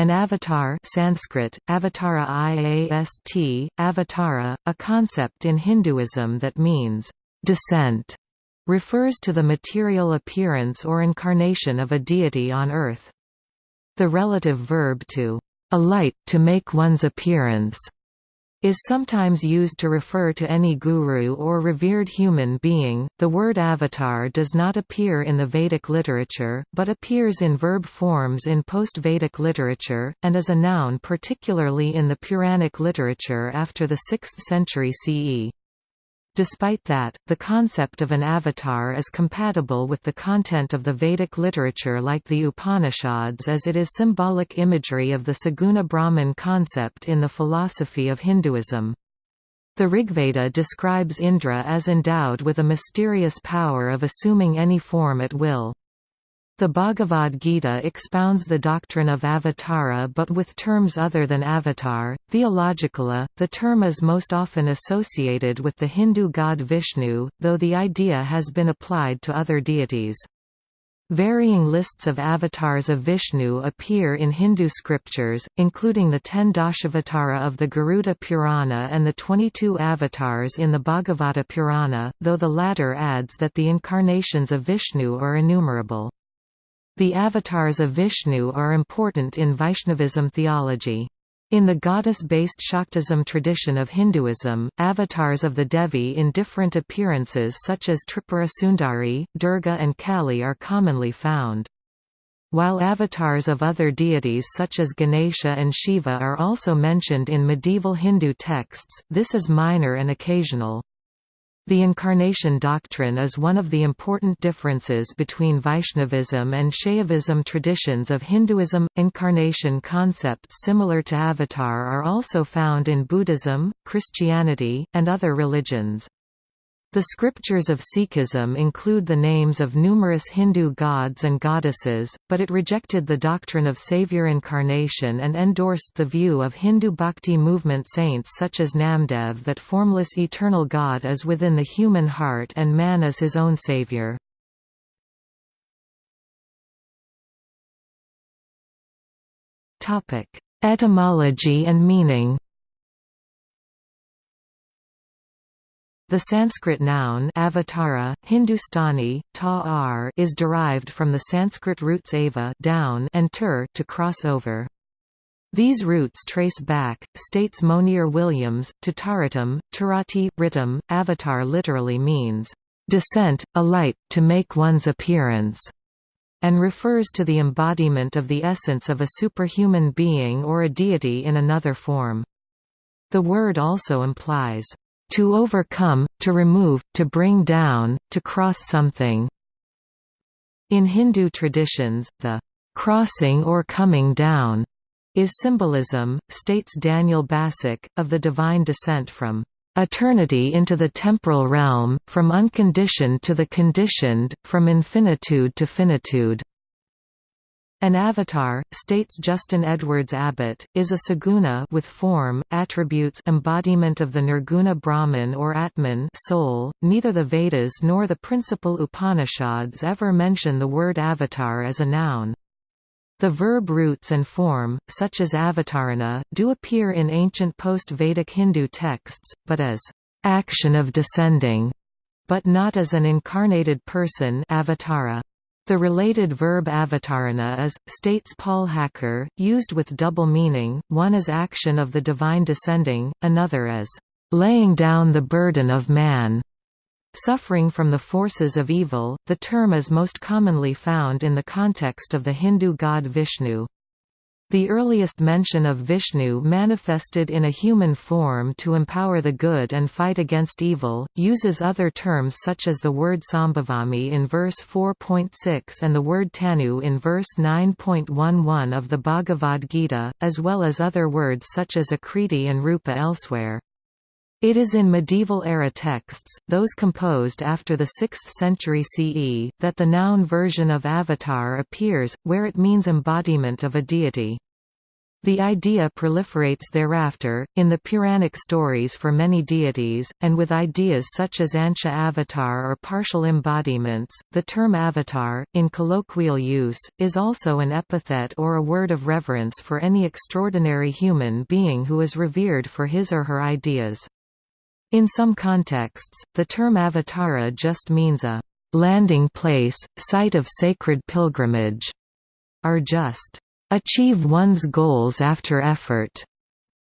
An avatar Sanskrit, avatara iast, avatara, a concept in Hinduism that means, "...descent", refers to the material appearance or incarnation of a deity on earth. The relative verb to, "...alight, to make one's appearance", is sometimes used to refer to any guru or revered human being. The word avatar does not appear in the Vedic literature, but appears in verb forms in post Vedic literature, and as a noun particularly in the Puranic literature after the 6th century CE. Despite that, the concept of an avatar is compatible with the content of the Vedic literature like the Upanishads as it is symbolic imagery of the Saguna Brahman concept in the philosophy of Hinduism. The Rigveda describes Indra as endowed with a mysterious power of assuming any form at will. The Bhagavad Gita expounds the doctrine of avatara but with terms other than avatar. Theologically, the term is most often associated with the Hindu god Vishnu, though the idea has been applied to other deities. Varying lists of avatars of Vishnu appear in Hindu scriptures, including the ten Dashavatara of the Garuda Purana and the 22 avatars in the Bhagavata Purana, though the latter adds that the incarnations of Vishnu are innumerable. The avatars of Vishnu are important in Vaishnavism theology. In the goddess-based Shaktism tradition of Hinduism, avatars of the Devi in different appearances such as Tripura Sundari, Durga and Kali are commonly found. While avatars of other deities such as Ganesha and Shiva are also mentioned in medieval Hindu texts, this is minor and occasional. The incarnation doctrine is one of the important differences between Vaishnavism and Shaivism traditions of Hinduism. Incarnation concepts similar to avatar are also found in Buddhism, Christianity, and other religions. The scriptures of Sikhism include the names of numerous Hindu gods and goddesses, but it rejected the doctrine of savior incarnation and endorsed the view of Hindu bhakti movement saints such as Namdev that formless eternal God is within the human heart and man is his own savior. Etymology and meaning The Sanskrit noun avatara, Hindustani, ta is derived from the Sanskrit roots ava down and tur to cross over. These roots trace back, states Monier Williams, to Taratam, Tarati, Ritam. Avatar literally means, descent, alight, to make one's appearance, and refers to the embodiment of the essence of a superhuman being or a deity in another form. The word also implies, to overcome, to remove, to bring down, to cross something. In Hindu traditions, the crossing or coming down is symbolism, states Daniel Bassuk, of the divine descent from eternity into the temporal realm, from unconditioned to the conditioned, from infinitude to finitude. An avatar, states Justin Edwards Abbott, is a saguna with form, attributes embodiment of the nirguna Brahman or Atman soul. .Neither the Vedas nor the principal Upanishads ever mention the word avatar as a noun. The verb roots and form, such as avatarana, do appear in ancient post-Vedic Hindu texts, but as action of descending, but not as an incarnated person avatara. The related verb avatarana is, states Paul Hacker, used with double meaning, one as action of the divine descending, another as laying down the burden of man. Suffering from the forces of evil, the term is most commonly found in the context of the Hindu god Vishnu. The earliest mention of Vishnu manifested in a human form to empower the good and fight against evil, uses other terms such as the word Sambhavami in verse 4.6 and the word Tanu in verse 9.11 of the Bhagavad Gita, as well as other words such as Akriti and Rupa elsewhere. It is in medieval-era texts, those composed after the 6th century CE, that the noun version of avatar appears, where it means embodiment of a deity. The idea proliferates thereafter, in the Puranic stories for many deities, and with ideas such as Ansha avatar or partial embodiments. The term avatar, in colloquial use, is also an epithet or a word of reverence for any extraordinary human being who is revered for his or her ideas. In some contexts, the term avatara just means a landing place, site of sacred pilgrimage, or just achieve one's goals after effort,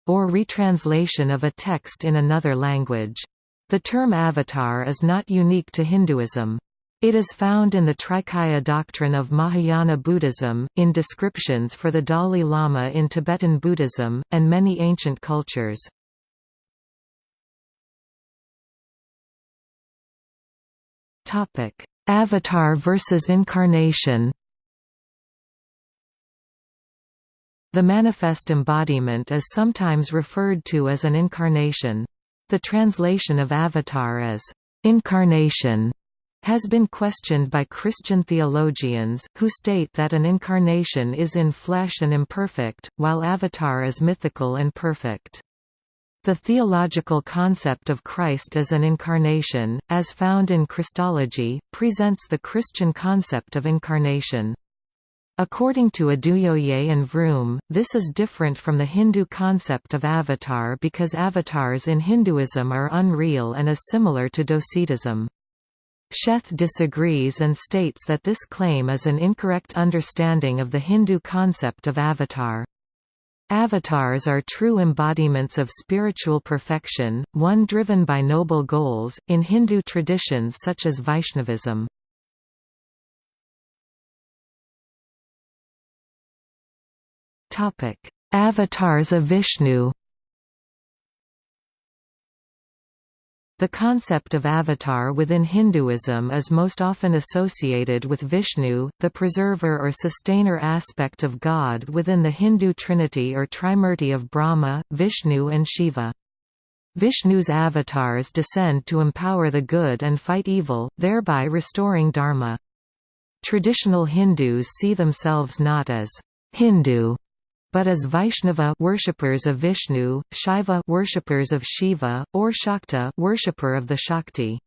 or retranslation of a text in another language. The term avatar is not unique to Hinduism. It is found in the Trikaya doctrine of Mahayana Buddhism, in descriptions for the Dalai Lama in Tibetan Buddhism, and many ancient cultures. Avatar versus incarnation The manifest embodiment is sometimes referred to as an incarnation. The translation of avatar as incarnation has been questioned by Christian theologians, who state that an incarnation is in flesh and imperfect, while avatar is mythical and perfect. The theological concept of Christ as an incarnation, as found in Christology, presents the Christian concept of incarnation. According to Oduyoye and Vroom, this is different from the Hindu concept of avatar because avatars in Hinduism are unreal and is similar to Docetism. Sheth disagrees and states that this claim is an incorrect understanding of the Hindu concept of avatar. Avatars are true embodiments of spiritual perfection, one driven by noble goals, in Hindu traditions such as Vaishnavism. Avatars of Vishnu. The concept of avatar within Hinduism is most often associated with Vishnu, the preserver or sustainer aspect of God within the Hindu trinity or trimurti of Brahma, Vishnu and Shiva. Vishnu's avatars descend to empower the good and fight evil, thereby restoring dharma. Traditional Hindus see themselves not as Hindu but as Vaishnava worshippers of Vishnu, Shaiva worshippers of Shiva, or Shakta worshipper of the Shakti.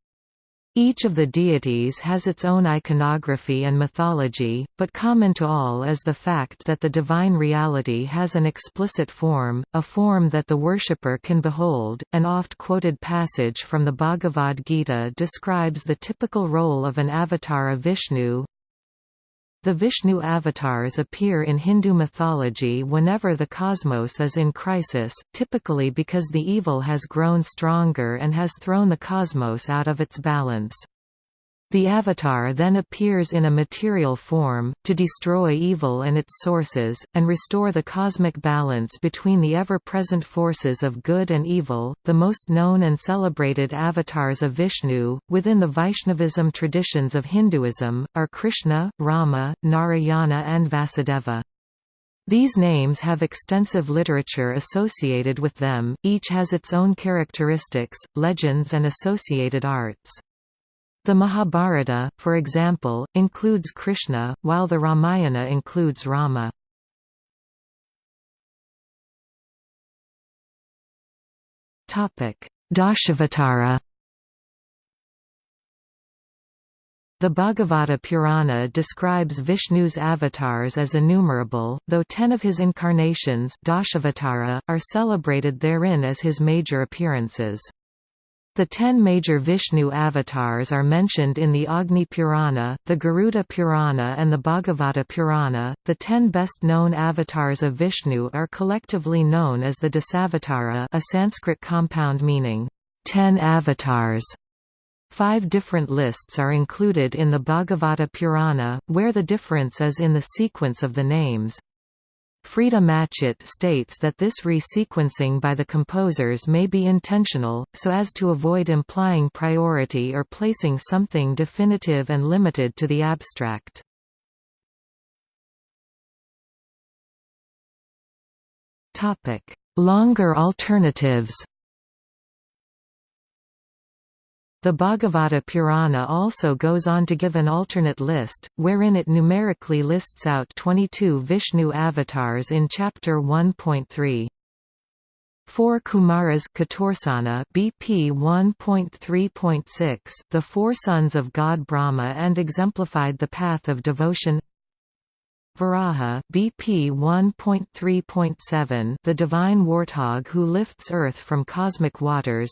Each of the deities has its own iconography and mythology, but common to all is the fact that the divine reality has an explicit form, a form that the worshipper can behold. An oft-quoted passage from the Bhagavad Gita describes the typical role of an avatar of Vishnu, the Vishnu avatars appear in Hindu mythology whenever the cosmos is in crisis, typically because the evil has grown stronger and has thrown the cosmos out of its balance. The Avatar then appears in a material form, to destroy evil and its sources, and restore the cosmic balance between the ever-present forces of good and evil. The most known and celebrated avatars of Vishnu, within the Vaishnavism traditions of Hinduism, are Krishna, Rama, Narayana and Vasudeva. These names have extensive literature associated with them, each has its own characteristics, legends and associated arts. The Mahabharata, for example, includes Krishna, while the Ramayana includes Rama. Dashavatara The Bhagavata Purana describes Vishnu's avatars as innumerable, though ten of his incarnations Dashavatara, are celebrated therein as his major appearances. The ten major Vishnu avatars are mentioned in the Agni Purana, the Garuda Purana, and the Bhagavata Purana. The ten best known avatars of Vishnu are collectively known as the Dasavatara, a Sanskrit compound meaning, ten avatars. Five different lists are included in the Bhagavata Purana, where the difference is in the sequence of the names. Freda Matchett states that this resequencing by the composers may be intentional, so as to avoid implying priority or placing something definitive and limited to the abstract. Longer alternatives The Bhagavata Purana also goes on to give an alternate list, wherein it numerically lists out 22 Vishnu avatars in chapter 1.3. Four Kumaras Catursana BP 1.3.6 the four sons of god Brahma and exemplified the path of devotion Varaha BP 1.3.7 the divine warthog who lifts earth from cosmic waters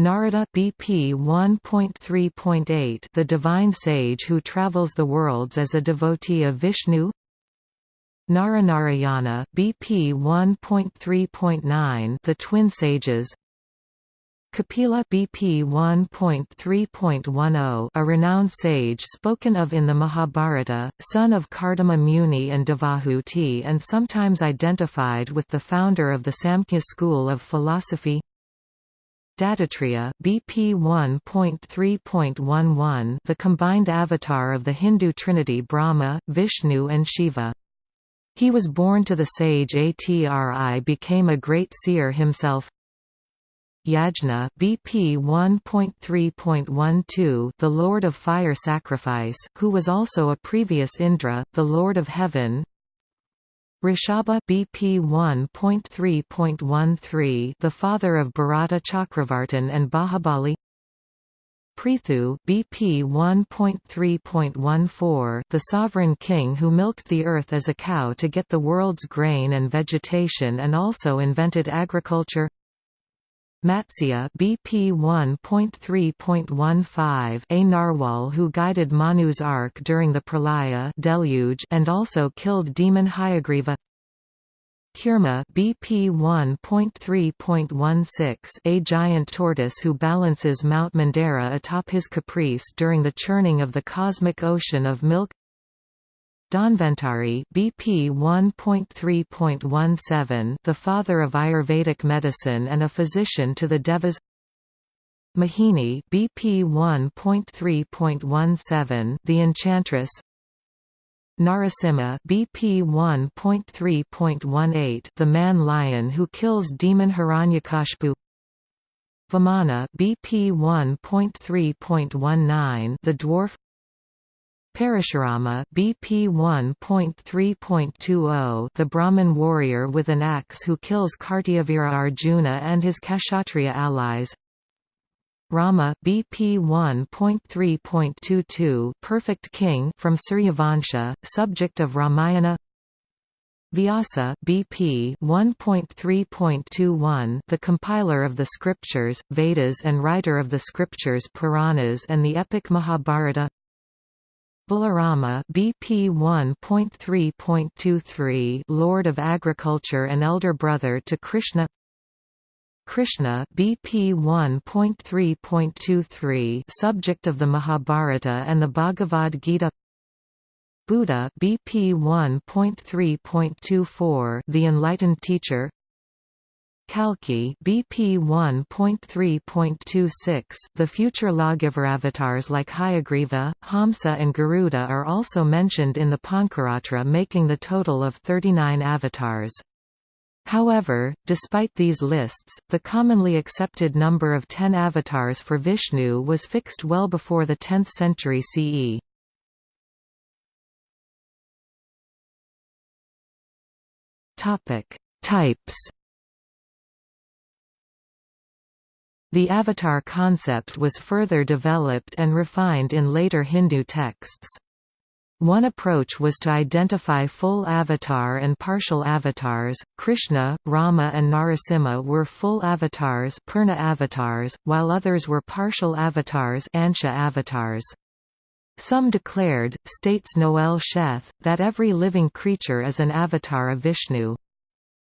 Narada BP 1.3.8 The divine sage who travels the worlds as a devotee of Vishnu. Naranarayana BP 1.3.9 The twin sages. Kapila BP 1.3.10 a renowned sage spoken of in the Mahabharata, son of Kardama Muni and Devahuti and sometimes identified with the founder of the Samkhya school of philosophy Dattatreya BP 1.3.11 the combined avatar of the Hindu trinity Brahma, Vishnu and Shiva. He was born to the sage Atri became a great seer himself Yajna BP 1.3.12 the Lord of Fire Sacrifice, who was also a previous Indra, the Lord of Heaven Rishabha BP 1.3.13 the father of Bharata Chakravartin and Bahubali. Prithu BP 1.3.14 the sovereign king who milked the earth as a cow to get the world's grain and vegetation and also invented agriculture Matsya BP 1.3.15 a narwhal who guided Manu's ark during the pralaya deluge and also killed demon Hayagriva Kurma BP 1.3.16 a giant tortoise who balances Mount Mandara atop his carapace during the churning of the cosmic ocean of milk Dhanvantari BP 1.3.17 the father of Ayurvedic medicine and a physician to the Devas. Mohini BP 1.3.17 the enchantress. Narasimha BP 1.3.18 the man-lion who kills demon Hiranyakashipu Vamana BP 1.3.19 the dwarf Parashurama BP 1.3.20 the Brahmin warrior with an axe who kills Kartavirya Arjuna and his Kshatriya allies. Rama BP 1.3.22 Perfect King from Suryavansha, subject of Ramayana. Vyasa BP 1.3.21 The compiler of the scriptures, Vedas and writer of the scriptures Puranas and the epic Mahabharata Balarama BP 1.3.23 Lord of Agriculture and elder brother to Krishna. Krishna BP 1.3.23 subject of the Mahabharata and the Bhagavad Gita. Buddha BP 1.3.24 the enlightened teacher Kalki BP 1.3.26 The future lawgiver avatars like Hayagriva, Hamsa and Garuda are also mentioned in the Pancaratra making the total of 39 avatars. However, despite these lists, the commonly accepted number of ten avatars for Vishnu was fixed well before the 10th century CE. Types The avatar concept was further developed and refined in later Hindu texts. One approach was to identify full avatar and partial avatars. Krishna, Rama, and Narasimha were full avatars, Purna avatars, while others were partial avatars, Ansha avatars. Some declared, states Noel Sheth, that every living creature is an avatar of Vishnu.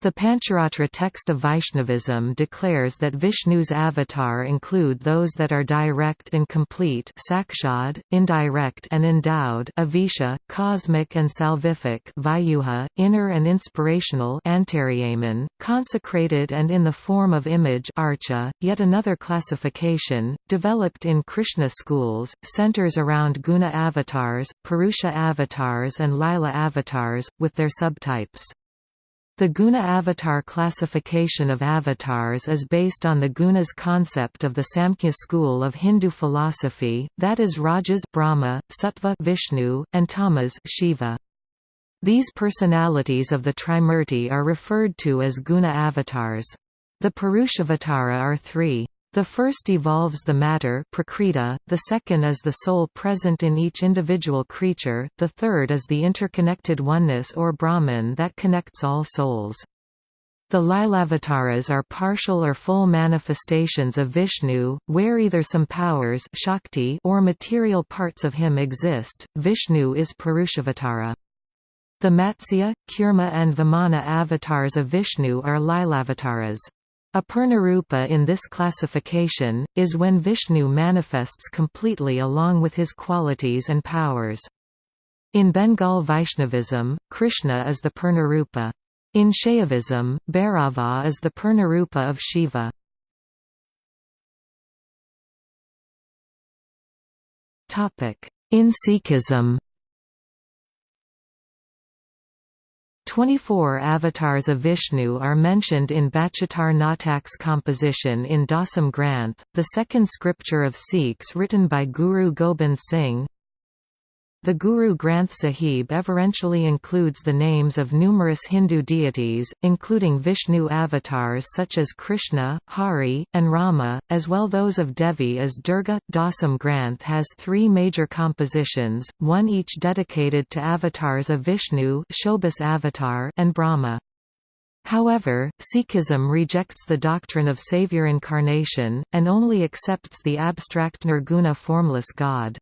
The Pancharatra text of Vaishnavism declares that Vishnu's avatar include those that are direct and complete sakshad, indirect and endowed avisha, cosmic and salvific vyuha, inner and inspirational antaryaman, consecrated and in the form of image archa. .Yet another classification, developed in Krishna schools, centers around guna avatars, purusha avatars and lila avatars, with their subtypes. The guna avatar classification of avatars is based on the gunas concept of the Samkhya school of Hindu philosophy, that is Rajas Brahma, Sattva Vishnu, and Tamas Shiva. These personalities of the Trimurti are referred to as guna avatars. The Purushavatara are three. The first evolves the matter prakriti, the second is the soul present in each individual creature, the third is the interconnected oneness or Brahman that connects all souls. The Lilavataras are partial or full manifestations of Vishnu, where either some powers Shakti or material parts of him exist. Vishnu is Purushavatara. The Matsya, Kurma and Vamana avatars of Vishnu are Lilavataras. A Purnarupa in this classification, is when Vishnu manifests completely along with his qualities and powers. In Bengal Vaishnavism, Krishna is the Purnarupa. In Shaivism, Bhairava is the Purnarupa of Shiva. In Sikhism 24 avatars of Vishnu are mentioned in Bachatar Natak's composition in Dasam Granth, the second scripture of Sikhs written by Guru Gobind Singh. The Guru Granth Sahib everentially includes the names of numerous Hindu deities, including Vishnu avatars such as Krishna, Hari, and Rama, as well those of Devi as Durga. Dasam Granth has three major compositions, one each dedicated to avatars of Vishnu Chaubis avatar and Brahma. However, Sikhism rejects the doctrine of savior incarnation, and only accepts the abstract nirguna formless God.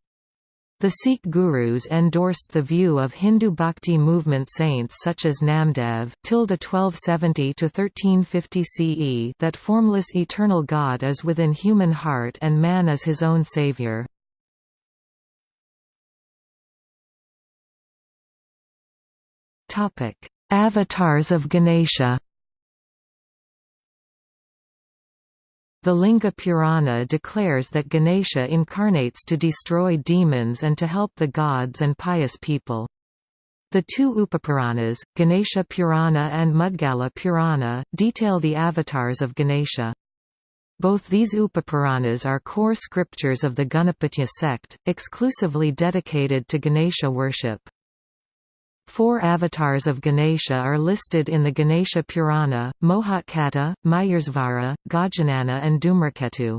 The Sikh gurus endorsed the view of Hindu bhakti movement saints such as Namdev (1270–1350 CE) that formless eternal God is within human heart and man is his own savior. Topic: Avatars of Ganesha. The Linga Purana declares that Ganesha incarnates to destroy demons and to help the gods and pious people. The two Upapuranas, Ganesha Purana and Mudgala Purana, detail the avatars of Ganesha. Both these Upapuranas are core scriptures of the Ganapatya sect, exclusively dedicated to Ganesha worship. Four avatars of Ganesha are listed in the Ganesha Purana, Mohatkata, Mayursvara, Gajanana and Dhumraketu.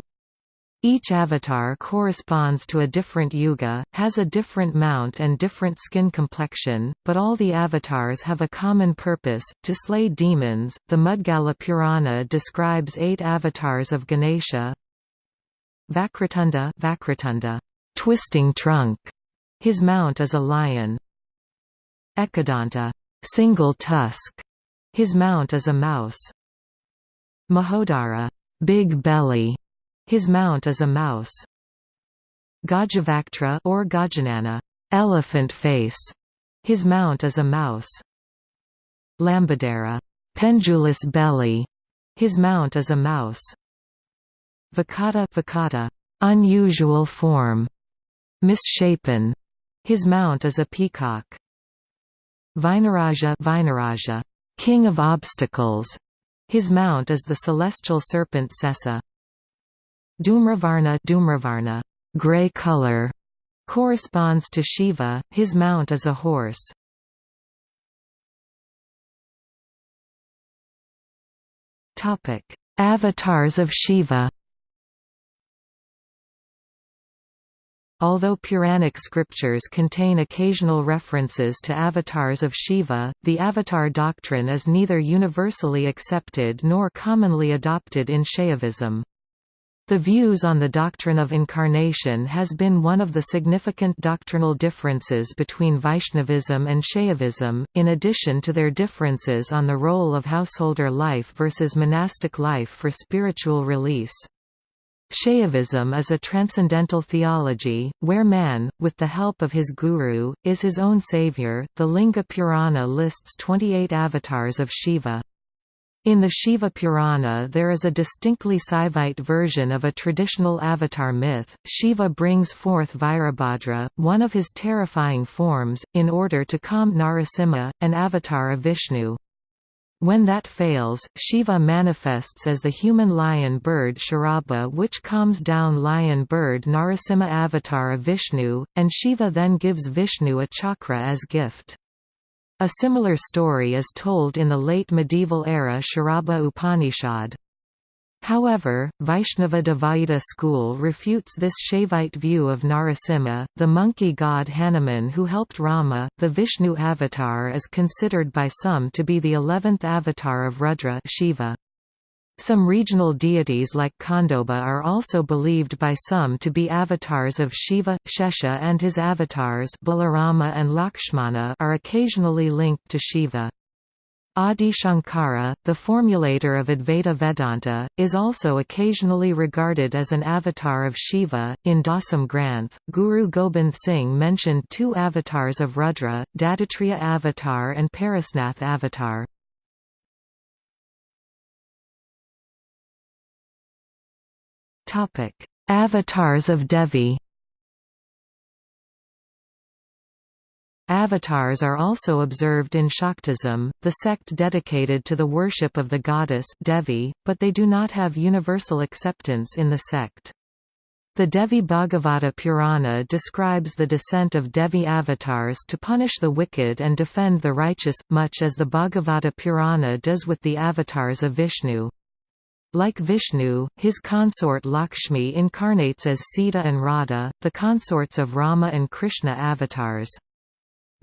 Each avatar corresponds to a different yuga, has a different mount and different skin complexion, but all the avatars have a common purpose, to slay demons. The Mudgala Purana describes eight avatars of Ganesha. Vakratunda, Vakratunda, twisting trunk. His mount is a lion. Ekadanta single tusk. His mount is a mouse. Mahodara big belly. His mount is a mouse. Gajavaktra or Gajanana elephant face. His mount is a mouse. Lambodara pendulous belly. His mount is a mouse. Vakata Vakata unusual form. Misshapen. His mount is a peacock. Vinaraja Vinaraja, king of obstacles. His mount is the celestial serpent Shesha. Dhumravarna Dhumravarna, gray color, corresponds to Shiva, his mount is a horse. Avatars of Shiva. Although Puranic scriptures contain occasional references to avatars of Shiva, the avatar doctrine is neither universally accepted nor commonly adopted in Shaivism. The views on the doctrine of incarnation has been one of the significant doctrinal differences between Vaishnavism and Shaivism, in addition to their differences on the role of householder life versus monastic life for spiritual release. Shaivism is a transcendental theology, where man, with the help of his guru, is his own savior. The Linga Purana lists 28 avatars of Shiva. In the Shiva Purana there is a distinctly Saivite version of a traditional avatar myth. Shiva brings forth Virabhadra, one of his terrifying forms, in order to calm Narasimha, an avatar of Vishnu. When that fails, Shiva manifests as the human lion bird Sharabha which calms down lion bird Narasimha avatar of Vishnu, and Shiva then gives Vishnu a chakra as gift. A similar story is told in the late medieval era Sharabha Upanishad. However, Vaishnava Dvaita school refutes this Shaivite view of Narasimha. The monkey god Hanuman who helped Rama, the Vishnu avatar is considered by some to be the eleventh avatar of Rudra Shiva. Some regional deities like Khandoba are also believed by some to be avatars of Shiva. Shesha and his avatars Balarama and Lakshmana are occasionally linked to Shiva. Adi Shankara, the formulator of Advaita Vedanta, is also occasionally regarded as an avatar of Shiva. In Dasam Granth, Guru Gobind Singh mentioned two avatars of Rudra, Dattatreya avatar and Parasnath avatar. Avatars of Devi Avatars are also observed in Shaktism, the sect dedicated to the worship of the goddess Devi, but they do not have universal acceptance in the sect. The Devi Bhagavata Purana describes the descent of Devi avatars to punish the wicked and defend the righteous, much as the Bhagavata Purana does with the avatars of Vishnu. Like Vishnu, his consort Lakshmi incarnates as Sita and Radha, the consorts of Rama and Krishna avatars.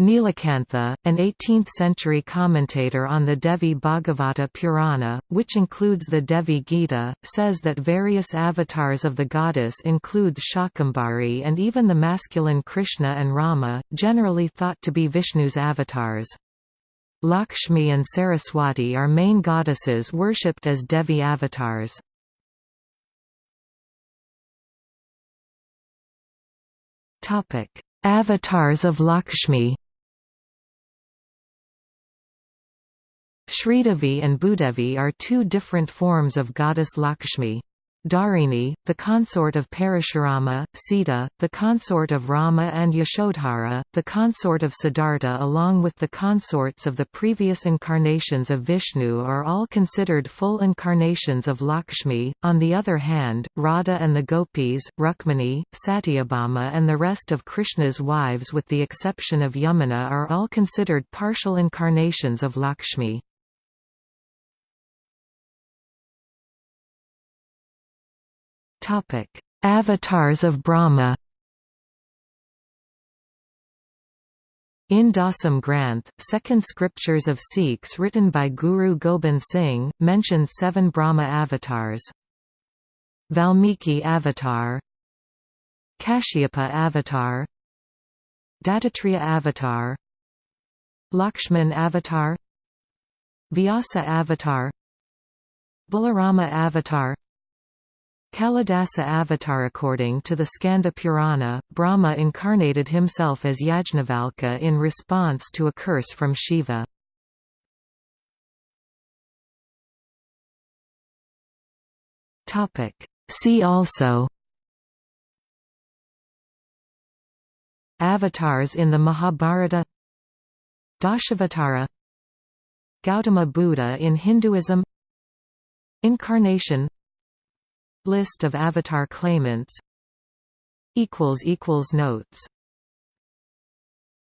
Nilakantha, an 18th-century commentator on the Devi Bhagavata Purana, which includes the Devi Gita, says that various avatars of the goddess includes Shakambhari and even the masculine Krishna and Rama, generally thought to be Vishnu's avatars. Lakshmi and Saraswati are main goddesses worshipped as Devi avatars. Avatars of Lakshmi Sridevi and Bhudevi are two different forms of goddess Lakshmi. Dharini, the consort of Parashurama, Sita, the consort of Rama and Yashodhara, the consort of Siddhartha along with the consorts of the previous incarnations of Vishnu are all considered full incarnations of Lakshmi. On the other hand, Radha and the gopis, Rukmini, Satyabhama and the rest of Krishna's wives with the exception of Yamuna are all considered partial incarnations of Lakshmi. Avatars of Brahma. In Dasam Granth, second scriptures of Sikhs written by Guru Gobind Singh, mention seven Brahma avatars. Valmiki avatar Kashyapa avatar Dattatreya avatar Lakshman avatar Vyasa avatar Balarama avatar Kalidasa avatar According to the Skanda Purana, Brahma incarnated himself as Yajnavalkya in response to a curse from Shiva. See also Avatars in the Mahabharata Dashavatara Gautama Buddha in Hinduism Incarnation List of Avatar claimants. Notes